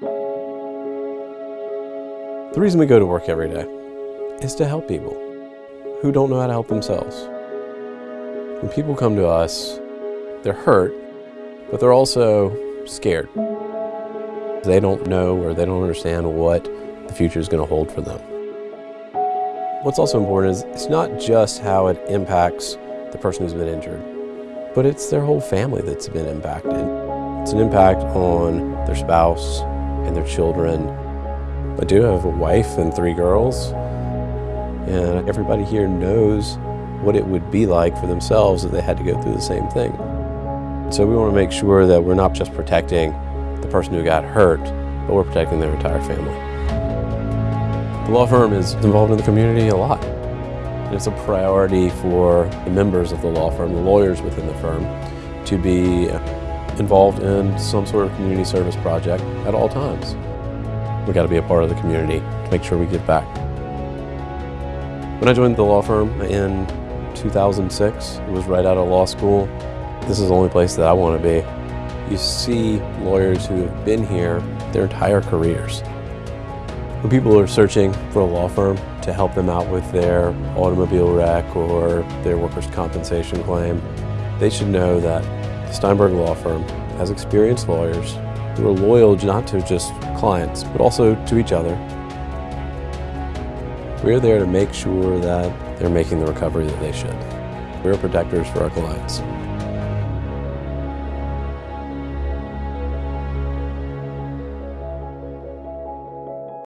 The reason we go to work every day is to help people who don't know how to help themselves. When people come to us, they're hurt, but they're also scared. They don't know or they don't understand what the future is going to hold for them. What's also important is it's not just how it impacts the person who's been injured, but it's their whole family that's been impacted. It's an impact on their spouse and their children. I do have a wife and three girls, and everybody here knows what it would be like for themselves if they had to go through the same thing. So we want to make sure that we're not just protecting the person who got hurt, but we're protecting their entire family. The law firm is involved in the community a lot. It's a priority for the members of the law firm, the lawyers within the firm, to be involved in some sort of community service project at all times. We got to be a part of the community to make sure we give back. When I joined the law firm in 2006, it was right out of law school. This is the only place that I want to be. You see lawyers who have been here their entire careers. When people are searching for a law firm to help them out with their automobile wreck or their workers' compensation claim, they should know that the Steinberg Law Firm has experienced lawyers who are loyal not to just clients, but also to each other. We're there to make sure that they're making the recovery that they should. We're protectors for our clients.